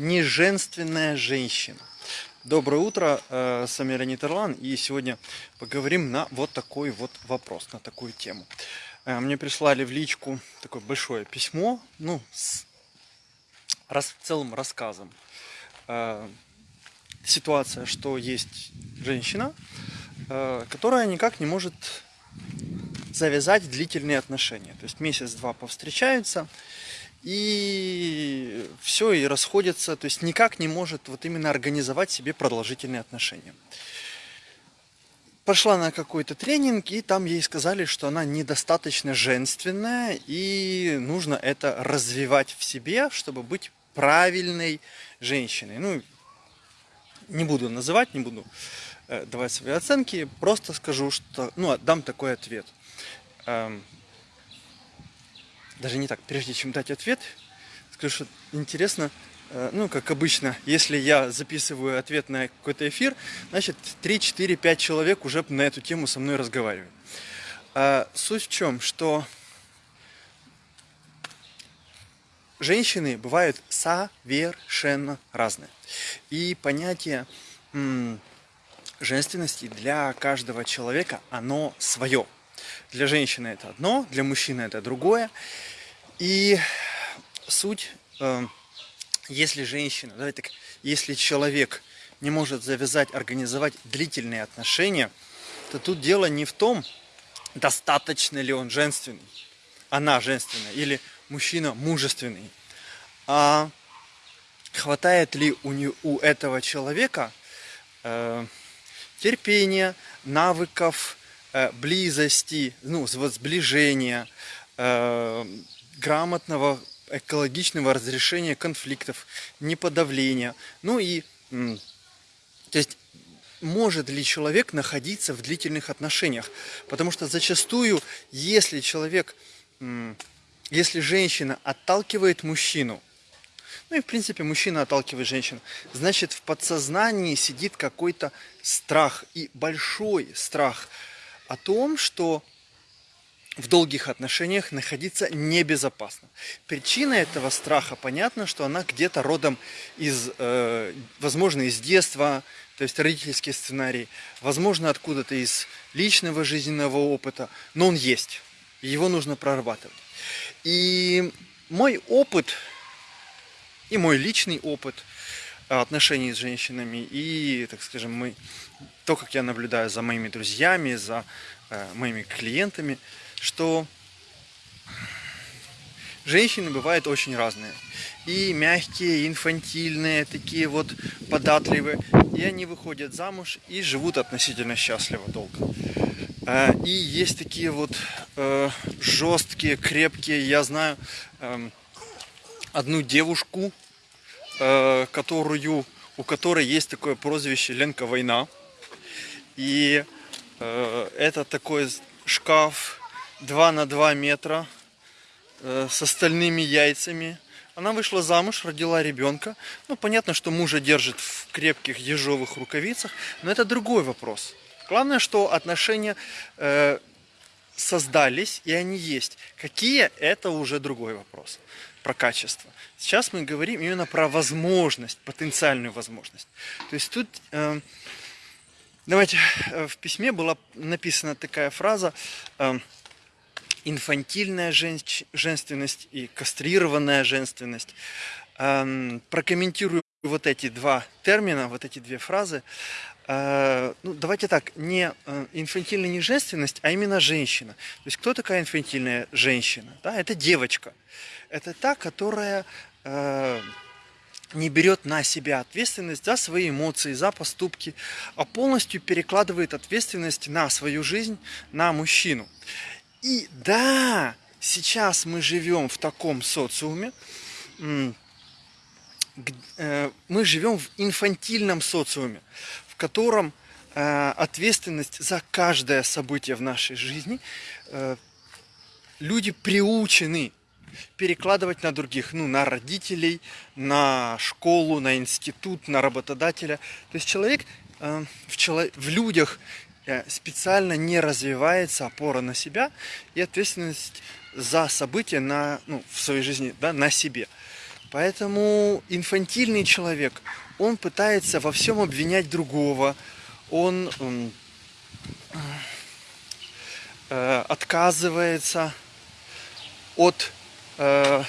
неженственная женщина. Доброе утро, э, с вами Леонид Ирлан, и сегодня поговорим на вот такой вот вопрос, на такую тему. Э, мне прислали в личку такое большое письмо, ну, с рас, целым рассказом. Э, ситуация, что есть женщина, которая никак не может завязать длительные отношения. То есть месяц-два повстречаются, и все, и расходятся, то есть никак не может вот именно организовать себе продолжительные отношения. Пошла на какой-то тренинг, и там ей сказали, что она недостаточно женственная, и нужно это развивать в себе, чтобы быть правильной женщиной. Ну, не буду называть, не буду э, давать свои оценки, просто скажу, что, ну, дам такой ответ. Даже не так, прежде чем дать ответ, скажу, что интересно, э, ну, как обычно, если я записываю ответ на какой-то эфир, значит, 3, 4, 5 человек уже на эту тему со мной разговаривают. А суть в чем, что женщины бывают совершенно разные. И понятие женственности для каждого человека, оно свое. Для женщины это одно, для мужчины это другое. И суть, э, если женщина, давай так, если человек не может завязать, организовать длительные отношения, то тут дело не в том, достаточно ли он женственный, она женственная, или мужчина мужественный, а хватает ли у, не, у этого человека э, терпения, навыков, близости, ну, сближения, э, грамотного экологичного разрешения конфликтов, неподавления. Ну и, то есть, может ли человек находиться в длительных отношениях? Потому что зачастую, если человек, если женщина отталкивает мужчину, ну и в принципе мужчина отталкивает женщину, значит в подсознании сидит какой-то страх и большой страх – о том, что в долгих отношениях находиться небезопасно. Причина этого страха, понятно, что она где-то родом из, э, возможно, из детства, то есть родительский сценарий, возможно, откуда-то из личного жизненного опыта, но он есть, его нужно прорабатывать. И мой опыт, и мой личный опыт отношений с женщинами, и, так скажем, мы то, как я наблюдаю за моими друзьями, за э, моими клиентами, что женщины бывают очень разные. И мягкие, и инфантильные, такие вот податливые. И они выходят замуж и живут относительно счастливо долго. Э, и есть такие вот э, жесткие, крепкие. Я знаю э, одну девушку, э, которую, у которой есть такое прозвище Ленка Война. И э, это такой шкаф 2 на 2 метра э, с остальными яйцами. Она вышла замуж, родила ребенка. Ну, понятно, что мужа держит в крепких ежовых рукавицах, но это другой вопрос. Главное, что отношения э, создались, и они есть. Какие, это уже другой вопрос про качество. Сейчас мы говорим именно про возможность, потенциальную возможность. То есть тут э, Давайте, э, в письме была написана такая фраза э, инфантильная женственность и кастрированная женственность. Эм, прокомментирую вот эти два термина, вот эти две фразы. Э, ну, давайте так, не инфантильная не женственность, а именно женщина. То есть кто такая инфантильная женщина? Да, это девочка. Это та, которая не берет на себя ответственность за свои эмоции, за поступки, а полностью перекладывает ответственность на свою жизнь, на мужчину. И да, сейчас мы живем в таком социуме, э, мы живем в инфантильном социуме, в котором э, ответственность за каждое событие в нашей жизни э, люди приучены перекладывать на других, ну, на родителей, на школу, на институт, на работодателя. То есть человек э, в, людях э, специально не развивается опора на себя и ответственность за события на, ну, в своей жизни да, на себе. Поэтому инфантильный человек, он пытается во всем обвинять другого, он э, отказывается от, э,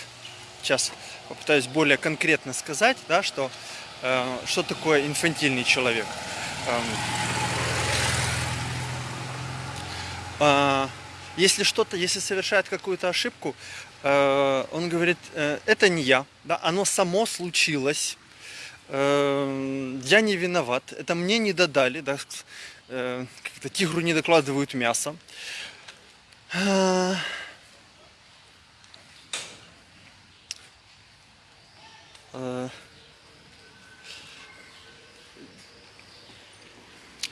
сейчас попытаюсь более конкретно сказать, да, что, э, что такое инфантильный человек. Эм, э, если что-то, если совершает какую-то ошибку, э, он говорит, э, это не я, да, оно само случилось, э, я не виноват, это мне не додали, да, э, тигру не докладывают мясо. Э, э, то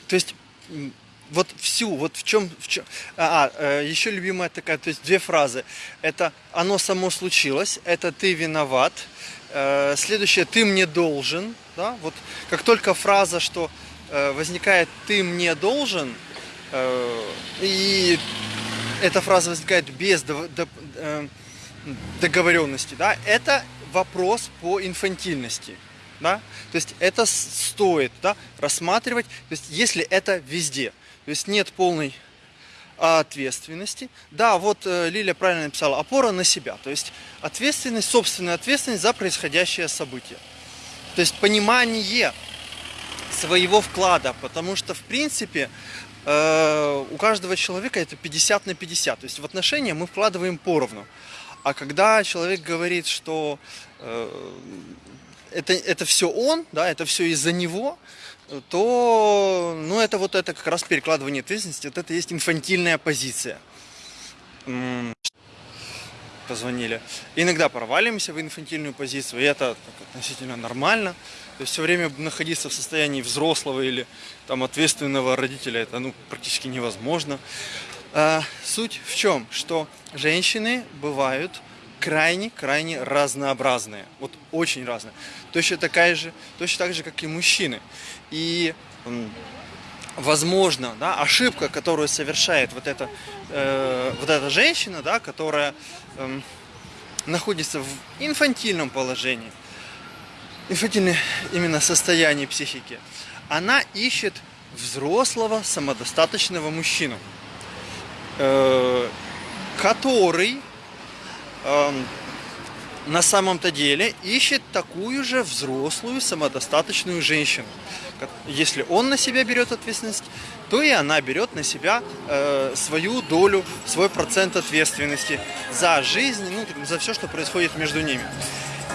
есть вот всю, вот в чем, в чем, а, а еще любимая такая, то есть две фразы. Это оно само случилось, это ты виноват. Э, следующее, ты мне должен, да, вот как только фраза, что э, возникает ты мне должен, э, и эта фраза возникает без договоренности, да, это вопрос по инфантильности да, то есть это стоит, да, рассматривать, то есть если это везде, то есть нет полной ответственности. Да, вот э, Лилия правильно написала, опора на себя, то есть ответственность, собственная ответственность за происходящее событие. То есть понимание своего вклада, потому что в принципе э, у каждого человека это 50 на 50, то есть в отношения мы вкладываем поровну. А когда человек говорит, что э, это, это все он, да, это все из-за него, то, ну, это вот это как раз перекладывание ответственности, вот это есть инфантильная позиция. Позвонили. Иногда проваливаемся в инфантильную позицию, и это относительно нормально. То есть все время находиться в состоянии взрослого или там ответственного родителя, это ну, практически невозможно. А, суть в чем? Что женщины бывают крайне-крайне разнообразные. Вот очень разные. Точно такая же, точно так же, как и мужчины. И возможно, да, ошибка, которую совершает вот эта, э, вот эта женщина, да, которая э, находится в инфантильном положении, инфантильное именно состояние психики, она ищет взрослого, самодостаточного мужчину, который э, на самом-то деле ищет такую же взрослую, самодостаточную женщину. Если он на себя берет ответственность, то и она берет на себя э, свою долю, свой процент ответственности за жизнь, ну, за все, что происходит между ними.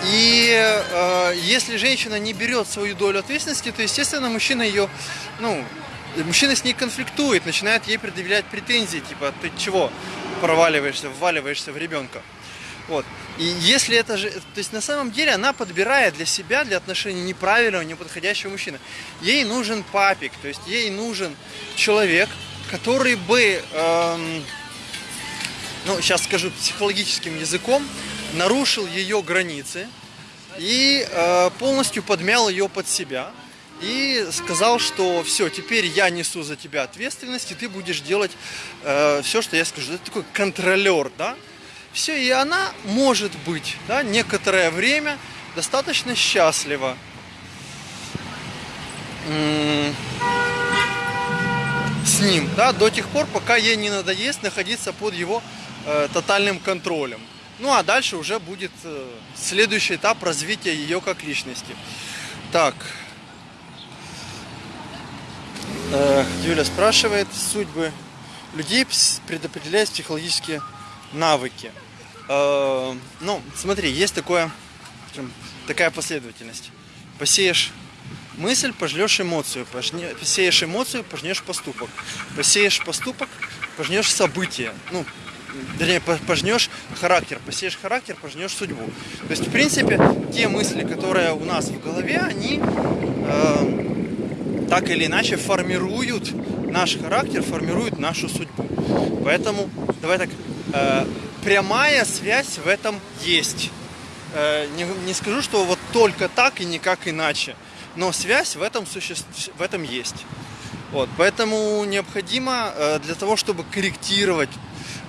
И э, если женщина не берет свою долю ответственности, то, естественно, мужчина ее, ну, мужчина с ней конфликтует, начинает ей предъявлять претензии, типа, ты чего проваливаешься, вваливаешься в ребенка. Вот. И если это же, то есть на самом деле она подбирает для себя, для отношений неправильного, неподходящего мужчины. Ей нужен папик, то есть ей нужен человек, который бы, эм, ну сейчас скажу психологическим языком, нарушил ее границы и э, полностью подмял ее под себя и сказал, что все, теперь я несу за тебя ответственность, и ты будешь делать э, все, что я скажу. Это такой контролер, да? Все, и она может быть да, некоторое время достаточно счастлива. С ним, да, до тех пор, пока ей не надоест находиться под его э, тотальным контролем. Ну а дальше уже будет э, следующий этап развития ее как личности. Так. Э, Юля спрашивает, судьбы людей предопределяют психологические навыки. Э, ну, смотри, есть такое, такая последовательность. Посеешь мысль, пожнешь эмоцию, посеешь эмоцию, пожнешь поступок. Посеешь поступок, пожнешь событие. Ну, вернее, пожнешь характер, посеешь характер, пожнешь судьбу. То есть, в принципе, те мысли, которые у нас в голове, они э, так или иначе формируют наш характер, формируют нашу судьбу. Поэтому, давай так, э, прямая связь в этом есть. Э, не, не скажу, что вот только так и никак иначе, но связь в этом, суще... в этом есть. Вот, поэтому необходимо э, для того, чтобы корректировать,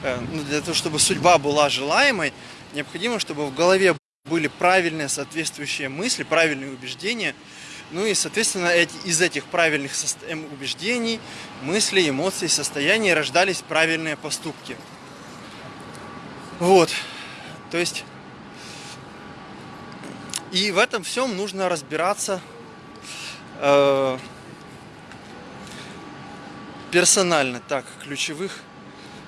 э, ну, для того, чтобы судьба была желаемой, необходимо, чтобы в голове были правильные соответствующие мысли, правильные убеждения. Ну и, соответственно, эти, из этих правильных эм, убеждений, мыслей, эмоций, состояний рождались правильные поступки. Вот. То есть... И в этом всем нужно разбираться э, персонально. Так, ключевых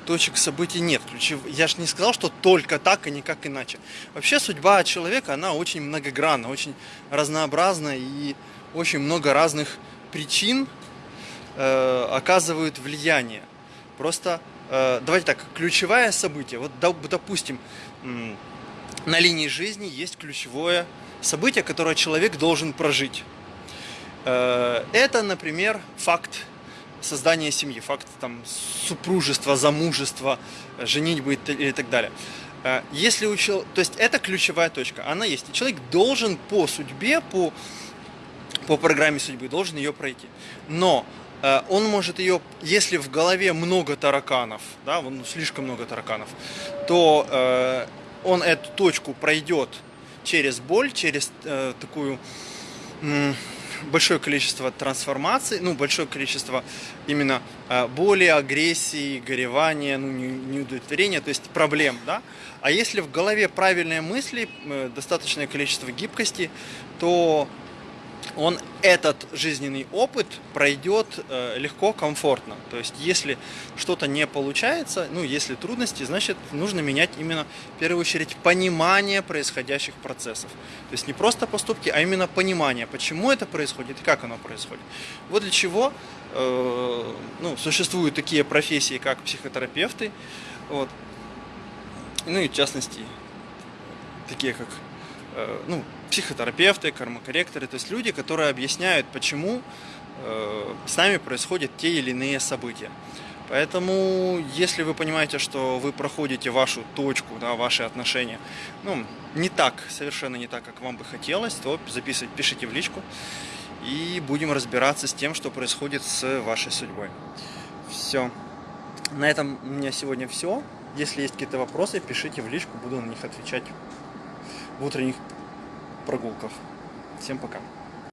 точек событий нет. Я же не сказал, что только так и никак иначе. Вообще судьба человека, она очень многогранна, очень разнообразна и очень много разных причин э, оказывают влияние. Просто, э, давайте так, ключевое событие, вот допустим, на линии жизни есть ключевое событие, которое человек должен прожить. Э, это, например, факт создания семьи, факт там, супружества, замужества, женитьбы и так далее. Э, если учил, то есть это ключевая точка, она есть. И человек должен по судьбе, по, по программе судьбы, должен ее пройти. Но э, он может ее, если в голове много тараканов, да, ну, слишком много тараканов, то э, он эту точку пройдет через боль, через э, такую большое количество трансформаций, ну, большое количество именно э, боли, агрессии, горевания, ну, неудовлетворения, то есть проблем, да. А если в голове правильные мысли, э, достаточное количество гибкости, то он этот жизненный опыт пройдет э, легко, комфортно. То есть, если что-то не получается, ну, если трудности, значит, нужно менять именно, в первую очередь, понимание происходящих процессов. То есть, не просто поступки, а именно понимание, почему это происходит и как оно происходит. Вот для чего э, ну, существуют такие профессии, как психотерапевты, вот. ну и в частности, такие как ну, психотерапевты, кармокорректоры, то есть люди, которые объясняют, почему э, с нами происходят те или иные события. Поэтому, если вы понимаете, что вы проходите вашу точку, да, ваши отношения, ну, не так, совершенно не так, как вам бы хотелось, то записывайте, пишите в личку, и будем разбираться с тем, что происходит с вашей судьбой. Все. На этом у меня сегодня все. Если есть какие-то вопросы, пишите в личку, буду на них отвечать в утренних прогулках. Всем пока.